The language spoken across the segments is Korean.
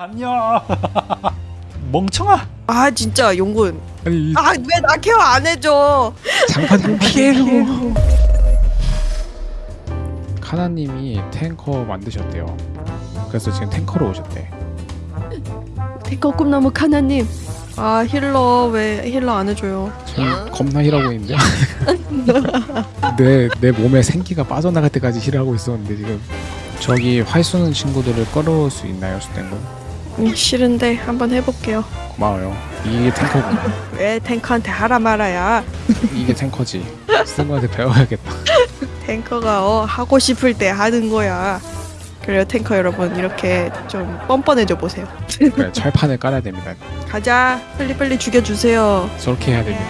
안녕. 멍청아. 아 진짜 용군. 아니 이아 왜 나 care 안 해줘? 장판 좀 피해로. 카나님이 탱커 만드셨대요. 그래서 지금 tanker로 오셨대. 탱커 꿈나무 카나님. 아 healer 왜 healer 안 해줘요? 지금 겁나 heal하고 있는데. 내, 내 몸에 생기가 빠져나갈 때까지 heal하고 있었는데 지금. 저기 활 쏘는 친구들을 끌어올 수 있나요? 수댕군? 음, 싫은데 한번 해볼게요. 고마워요. 이게 탱커구나. 왜 탱커한테 하라 말아야? 이게 탱커지. 수댕군한테 배워야겠다. 탱커가 어 하고 싶을 때 하는 거야. 그래요 탱커 여러분. 이렇게 좀 뻔뻔해져 보세요. 그래, 철판을 깔아야 됩니다. 가자. 빨리 빨리 죽여주세요. 저렇게 해야 됩니다.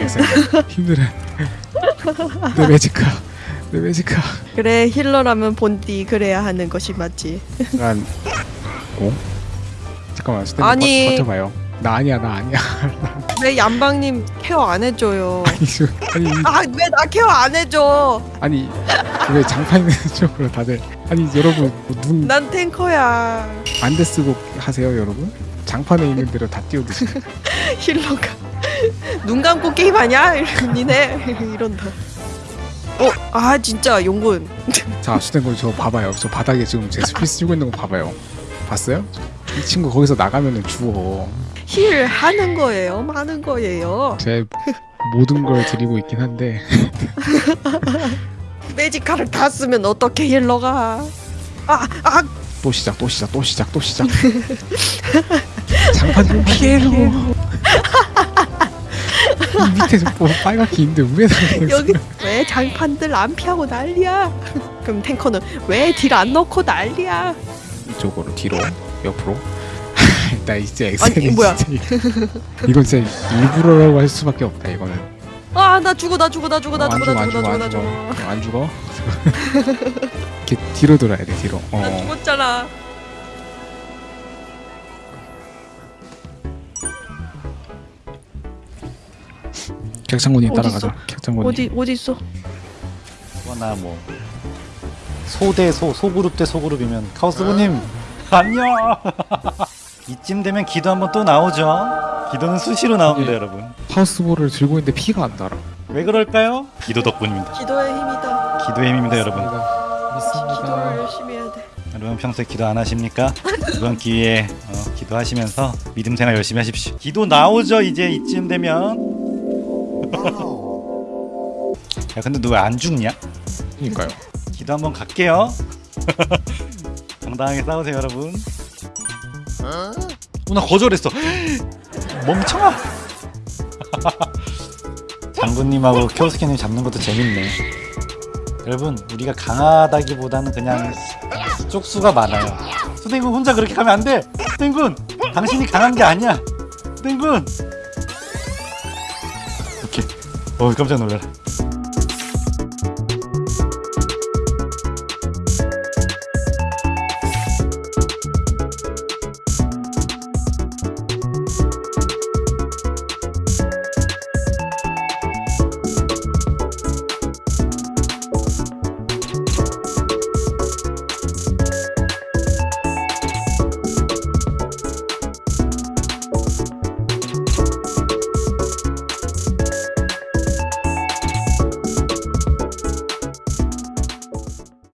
엑셀. 힘들어 내 매지카 내 매지카 그래 힐러라면 본디 그래야 하는 것이 맞지. 약간 오? 잠깐만 수댕군 아니. 버, 버텨봐요. 나 아니야 나 아니야. 왜 얀방님 케어 안 해줘요 아니 이- 아왜 나 케어 안 해줘? 아니 왜 장판 쪽으로 다들 아니 여러분 뭐눈난 탱커야. 안대 쓰고 하세요 여러분. 장판에 있는 대로 다 띄워드시 힐러가. 눈 감고 게임하냐? 니네? 이런다. 어? 아 진짜 용군. 자 수댕군 저 봐봐요. 저 바닥에 지금 제 스피 쓰고 있는 거 봐봐요. 봤어요? 이 친구 거기서 나가면은 죽어 힐 하는 거예요? 하는 거예요? 제 모든 걸 드리고 있긴 한데. 매지카를 다 쓰면 어떻게 힐러가? 아! 아! 또 시작 또 시작 또 시작 또 시작. 장판 좀 피해로 이 밑에 뭐 빨갛게 있는데 왜 나가는 여기 왜 장판들 안 피하고 난리야? 그럼 탱커는 왜 딜 안 넣고 난리야? 이쪽으로 뒤로 옆으로? 나 이제 아니, 엑셀이 뭐야. 이건 진짜 일부러라고 할 수밖에 없다 이거는. 아 나 죽어 나 죽어 나 죽어 나 어, 안 죽어 나 죽어, 죽어 안나 죽어, 안나 죽어? 이렇게 뒤로 돌아야 돼 뒤로. 나어 죽었잖아. 객장군이? 따라가자 객장군이. 어디 어디 있어? 거나 뭐 소대 소 소그룹 대 소그룹이면 카오스부님 안녕 이쯤 되면 기도 한번 또 나오죠. 기도는 수시로 나옵니다 예. 여러분. 하우스볼을 들고 있는데 피가 안 달아. 왜 그럴까요? 기도 덕분입니다. 기도의 힘이다. 기도의 힘입니다 여러분. 기도를 믿습니다. 열심히 해야 돼. 여러분 평소에 기도 안 하십니까? 이번 기회에 어, 기도하시면서 믿음 생활 열심히 하십시오. 기도 나오죠 이제 이쯤 되면. 야 근데 너 왜 안 죽냐? 그니까요. 기도 한번 갈게요. 당당하게 싸우세요, 여러분. 어, 나 거절했어. 멍청아. 장군님하고 켜스키님 잡는 것도 재밌네. 여러분, 우리가 강하다기보다는 그냥 쪽수가 많아요. 수댕군 혼자 그렇게 가면 안 돼. 수댕군, 당신이 강한 게 아니야. 수댕군. 오케이. 어 깜짝 놀라라.